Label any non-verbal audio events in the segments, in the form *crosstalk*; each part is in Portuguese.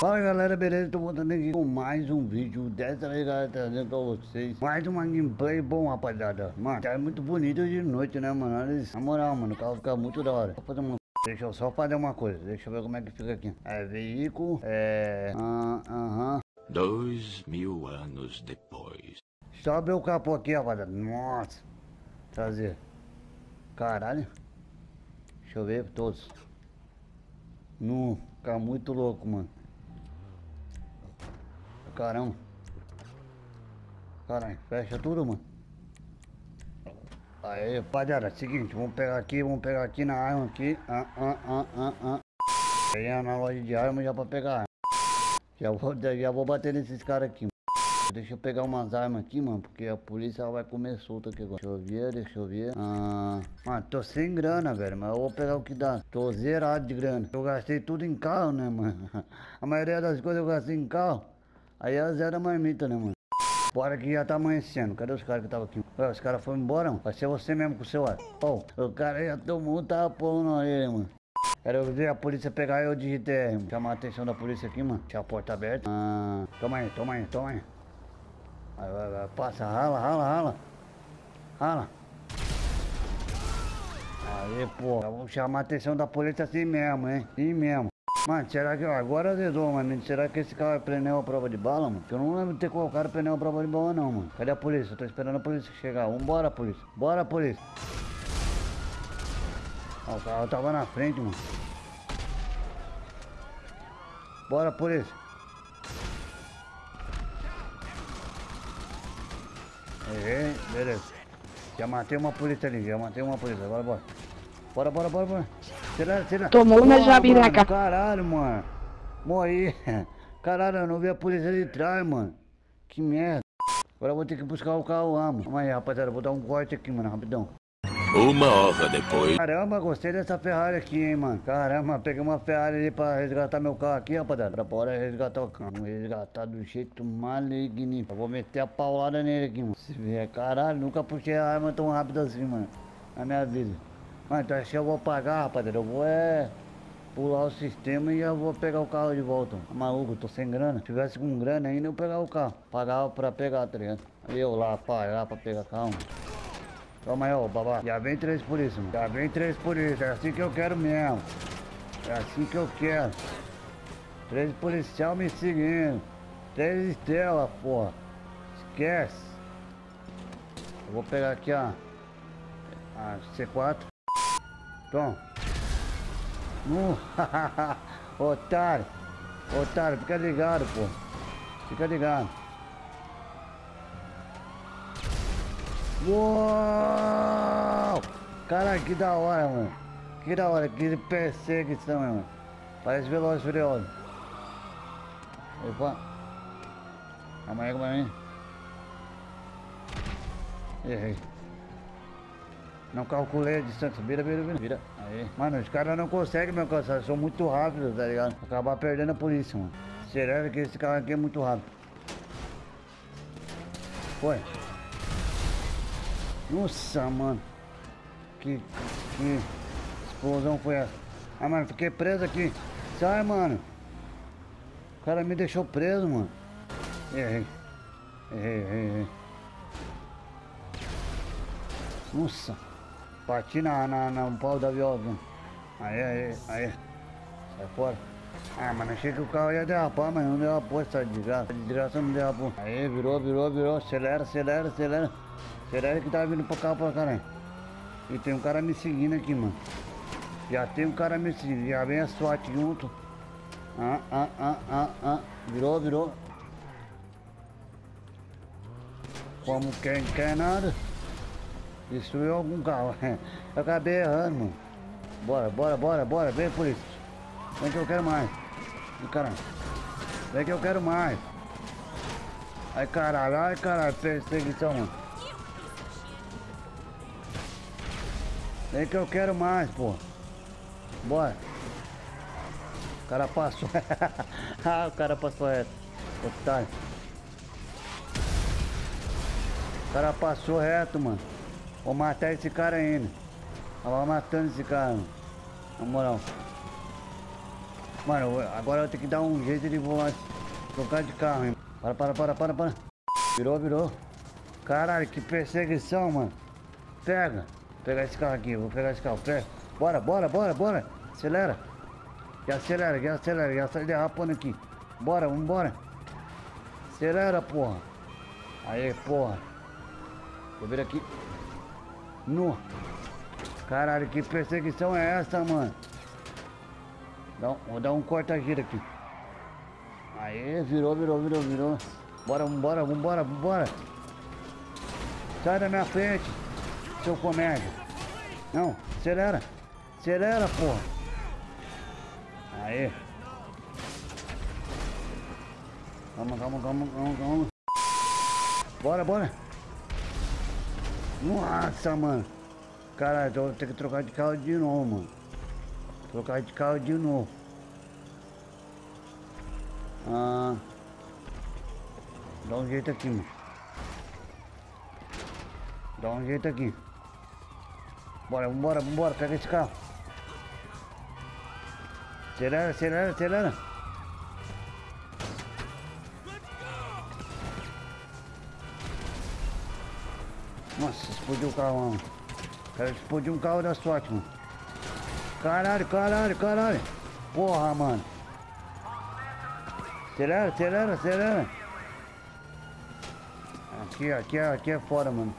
Fala galera, beleza? Tô voltando aqui com mais um vídeo Dessa vez galera, trazendo pra vocês Mais uma gameplay bom rapaziada. Mano, tá muito bonito de noite né mano? Olha isso. Na moral mano, o carro fica muito da hora. Vou fazer uma... Deixa eu só fazer uma coisa. Deixa eu ver como é que fica aqui. É veículo, é... Aham. Uh, uh -huh. Dois mil anos depois. Abrir o capô aqui rapaziada. Nossa. Trazer. Caralho. Deixa eu ver todos. Não, fica muito louco mano Caramba. Caralho, fecha tudo, mano. Aí, rapaziada, seguinte, vamos pegar aqui, vamos pegar aqui na arma aqui. Ah, ah, ah, ah, ah. Peguei na loja de arma já pra pegar. Já vou, já vou bater nesses caras aqui, mano. Deixa eu pegar umas armas aqui, mano, porque a polícia vai comer solta aqui agora. Deixa eu ver, deixa eu ver. Ah, mano, tô sem grana, velho, mas eu vou pegar o que dá. Tô zerado de grana. Eu gastei tudo em carro, né, mano? *laughs* A maioria das coisas eu gastei em carro. Aí é zero marmita, né, mano? Bora que já tá amanhecendo. Cadê os caras que tava aqui? Ué, os caras foram embora, mano. Vai ser você mesmo com o seu ar. Oh, o cara já tomou um tapão na orelha, mano. Quero ver a polícia pegar eu de GTR, Chamar a atenção da polícia aqui, mano. Deixa a porta aberta. Ah, toma aí, toma aí, toma aí. Vai, vai, vai. Passa, rala, rala, rala. Rala. Aí, pô. Vamos chamar a atenção da polícia assim mesmo, hein? Assim mesmo. Mano, será que agora dedou, mano? Será que esse carro é pneu a prova de bala, mano? Eu não lembro de ter colocado pneu a prova de bala, não, mano. Cadê a polícia? Eu tô esperando a polícia chegar. Vambora, polícia. Bora, polícia. Ó, o carro tava na frente, mano. Bora, polícia. Errei, beleza. Já matei uma polícia ali, já matei uma polícia. Agora bora. Bora, bora, bora, bora. Tira, tira. Tomou uma jabiraca. Caralho, mano. Morri. *laughs* Caralho, eu não vi a polícia de trás, mano. Que merda. Agora eu vou ter que buscar o carro lá, mano. Calma aí, rapaziada. Vou dar um corte aqui, mano, rapidão. Uma hora depois. Caramba, gostei dessa Ferrari aqui, hein, mano. Caramba, peguei uma Ferrari ali pra resgatar meu carro aqui, rapaziada. Bora resgatar o carro. Resgatar do jeito maligno. Eu vou meter a paulada nele aqui, mano. Se vier, caralho, nunca puxei a arma tão rápido assim, mano. Na minha vida. Mas então que eu vou pagar, rapaziada. Eu vou é pular o sistema e eu vou pegar o carro de volta. Tá maluco, tô sem grana. Se tivesse com grana ainda eu pegar o carro. Pagava pra pegar, tá ligado? Eu lá pagar pra pegar carro. Toma aí, ó, babá. Já vem três por isso, mano. Já vem três por isso. É assim que eu quero mesmo. É assim que eu quero. Três policial me seguindo. Três estrelas, porra. Esquece. Eu vou pegar aqui, ó. A C4. Tom. Uh, *laughs* otário. Otário, fica ligado, pô. Fica ligado. Uou! Cara, que da hora, mano. Que da hora, que perseguição, mano. Parece Veloz Furioso. Opa. Calma aí, calma aí. Errei. Não calculei a distância. Vira, vira, vira. Vira. Aí. Mano, os caras não conseguem me alcançar. São muito rápidos, tá ligado? Acabar perdendo a polícia, mano. Será que esse carro aqui é muito rápido? Foi. Nossa, mano. Que, que explosão foi essa? Ah, mano, fiquei preso aqui. Sai, mano. O cara me deixou preso, mano. Errei. Errei, errei, errei. Nossa. Bati na, na, na um pau da viola. Aí, aí, aí. Sai fora. Ah, mano, achei que o carro ia derrapar, mas não derrapou essa desgraça. Desgraça não derrapou. Aí, virou, virou, virou. Acelera, acelera, acelera. Acelera que tá vindo pro carro pra caralho. E tem um cara me seguindo aqui, mano. Já tem um cara me seguindo. Já vem a SWAT junto. Ah, ah, ah, ah, ah. Virou, virou. Como quem quer nada. Destruiu algum carro. *laughs* Eu acabei errando, mano. Bora, bora, bora, bora. Vem, polícia. Vem que eu quero mais. Vem que eu quero mais. Ai, caralho. Ai, caralho. Perseguição, mano. Vem que eu quero mais, pô. Bora. O cara passou. *laughs* ah, o cara passou reto. Otário. O cara passou reto, mano. Vou matar esse cara ainda. Ela vai matando esse cara. Na moral. Mano, agora eu tenho que dar um jeito de voar, trocar de carro, hein? Para, para, para, para, para. Virou, virou. Caralho, que perseguição, mano. Pega. Vou pegar esse carro aqui, vou pegar esse carro. Pega. Bora, bora, bora, bora. Acelera. E acelera, e acelera, e acelera, derrapando aqui. Bora, vambora. Acelera, porra. Aí, porra. Vou vir aqui. No. Caralho, que perseguição é essa, mano? Dá um- vou dar um corta-gira aqui. Aê, virou, virou, virou, virou. Bora, vambora, vambora, vambora. Sai da minha frente, seu comédia. Não, acelera. Acelera, porra. Aê. Calma, calma, calma, calma, calma. Bora, bora. Nossa, mano. Caralho, eu vou ter que trocar de carro de novo, mano. Trocar de carro de novo. Ah. Dá um jeito aqui, mano. Dá um jeito aqui. Bora, vambora, vambora, pega esse carro. Acelera, acelera, acelera. Nossa, explodiu o carro, mano. Cara, explodiu um carro da sorte, mano. Caralho, caralho, caralho. Porra, mano. Acelera, acelera, acelera. Aqui, aqui, aqui é fora, mano.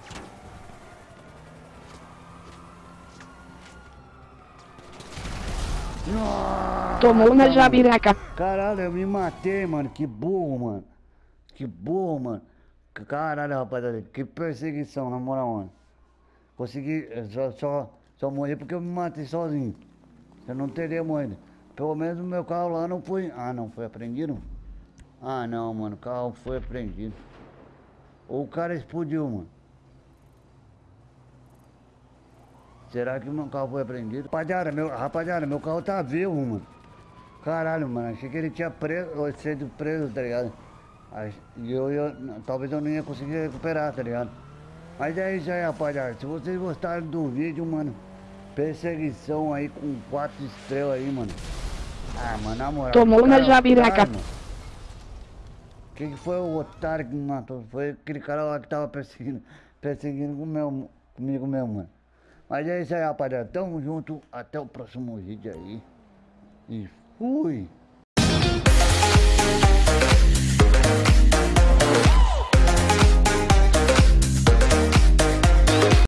Nossa, Tomou na jabiraca. Caralho, eu me matei, mano. Que burro, mano. Que burro, mano. Caralho, rapaziada. Que perseguição, na moral, mano. Consegui, eh, só, só, só morri porque eu me matei sozinho. Eu não teria morrido. Pelo menos o meu carro lá não foi. Ah, não, foi apreendido? Ah, não, mano. O carro foi apreendido. Ou o cara explodiu, mano. Será que o meu carro foi apreendido? Rapaziada, meu, rapaziada, meu carro tá vivo, mano. Caralho, mano, achei que ele tinha preso, sido preso, tá ligado? E eu, eu, talvez eu não ia conseguir recuperar, tá ligado? Mas é isso aí, rapaziada. Se vocês gostaram do vídeo, mano, perseguição aí com quatro estrelas aí, mano. Ah, mano, na moral. Tomou na jabiraca. Quem que foi o otário que me matou? Foi aquele cara lá que tava perseguindo, perseguindo com meu, comigo mesmo, mano. Mas é isso aí, rapaziada. Tamo junto. Até o próximo vídeo aí. E fui.